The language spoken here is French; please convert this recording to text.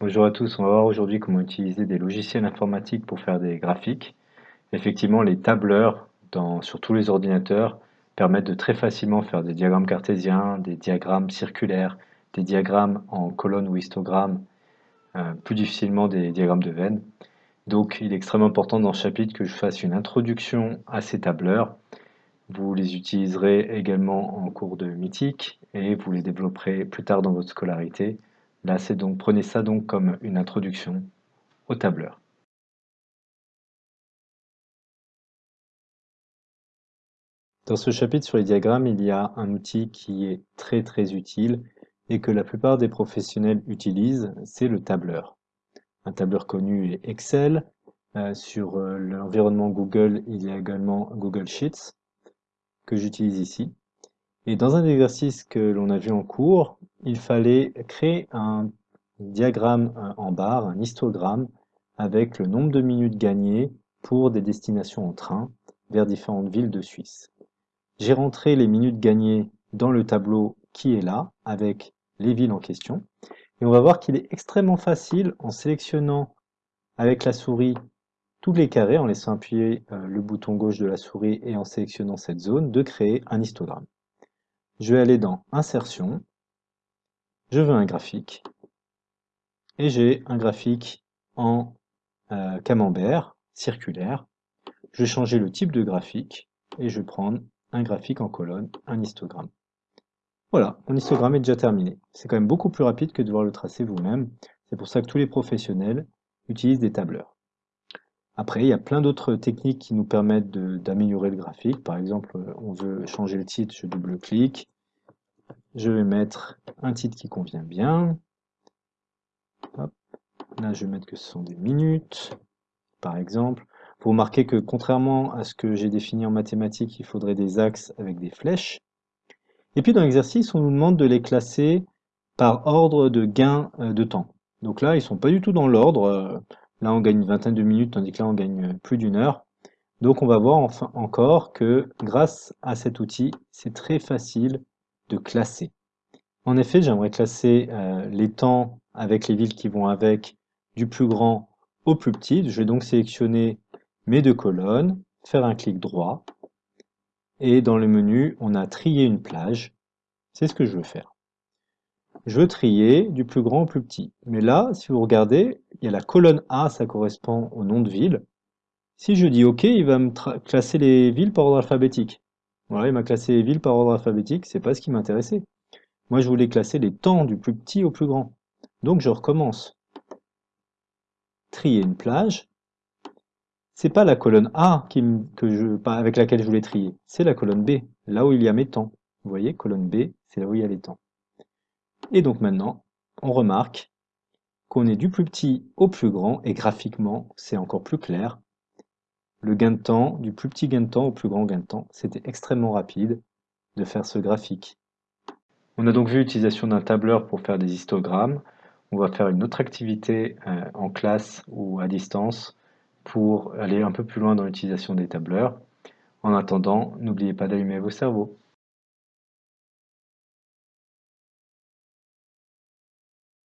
Bonjour à tous, on va voir aujourd'hui comment utiliser des logiciels informatiques pour faire des graphiques. Effectivement, les tableurs sur tous les ordinateurs permettent de très facilement faire des diagrammes cartésiens, des diagrammes circulaires, des diagrammes en colonne ou histogramme, euh, plus difficilement des diagrammes de veine. Donc il est extrêmement important dans ce chapitre que je fasse une introduction à ces tableurs. Vous les utiliserez également en cours de mythique et vous les développerez plus tard dans votre scolarité. Là, c'est donc prenez ça donc comme une introduction au tableur. Dans ce chapitre sur les diagrammes, il y a un outil qui est très très utile et que la plupart des professionnels utilisent, c'est le tableur. Un tableur connu est Excel. Euh, sur euh, l'environnement Google, il y a également Google Sheets que j'utilise ici. Et dans un exercice que l'on a vu en cours, il fallait créer un diagramme en barre, un histogramme, avec le nombre de minutes gagnées pour des destinations en train vers différentes villes de Suisse. J'ai rentré les minutes gagnées dans le tableau qui est là, avec les villes en question. Et on va voir qu'il est extrêmement facile, en sélectionnant avec la souris tous les carrés, en laissant appuyer euh, le bouton gauche de la souris et en sélectionnant cette zone, de créer un histogramme. Je vais aller dans Insertion, je veux un graphique, et j'ai un graphique en euh, camembert, circulaire. Je vais changer le type de graphique, et je vais prendre un graphique en colonne, un histogramme. Voilà, mon histogramme est déjà terminé. C'est quand même beaucoup plus rapide que de devoir le tracer vous-même. C'est pour ça que tous les professionnels utilisent des tableurs. Après, il y a plein d'autres techniques qui nous permettent d'améliorer le graphique. Par exemple, on veut changer le titre, je double-clique. Je vais mettre un titre qui convient bien. Là, je vais mettre que ce sont des minutes, par exemple. Vous remarquez que contrairement à ce que j'ai défini en mathématiques, il faudrait des axes avec des flèches. Et puis dans l'exercice, on nous demande de les classer par ordre de gain euh, de temps. Donc là, ils sont pas du tout dans l'ordre. Euh, là, on gagne une vingtaine de minutes, tandis que là, on gagne plus d'une heure. Donc on va voir enfin encore que grâce à cet outil, c'est très facile de classer. En effet, j'aimerais classer euh, les temps avec les villes qui vont avec du plus grand au plus petit. Je vais donc sélectionner mes deux colonnes, faire un clic droit, et dans le menu, on a trier une plage. C'est ce que je veux faire. Je veux trier du plus grand au plus petit. Mais là, si vous regardez, il y a la colonne A, ça correspond au nom de ville. Si je dis OK, il va me classer les villes par ordre alphabétique. Voilà, il m'a classé les villes par ordre alphabétique, c'est pas ce qui m'intéressait. Moi, je voulais classer les temps du plus petit au plus grand. Donc, je recommence. Trier une plage c'est pas la colonne A avec laquelle je voulais trier, c'est la colonne B, là où il y a mes temps. Vous voyez, colonne B, c'est là où il y a les temps. Et donc maintenant, on remarque qu'on est du plus petit au plus grand, et graphiquement, c'est encore plus clair. Le gain de temps, du plus petit gain de temps au plus grand gain de temps, c'était extrêmement rapide de faire ce graphique. On a donc vu l'utilisation d'un tableur pour faire des histogrammes. On va faire une autre activité euh, en classe ou à distance pour aller un peu plus loin dans l'utilisation des tableurs. En attendant, n'oubliez pas d'allumer vos cerveaux.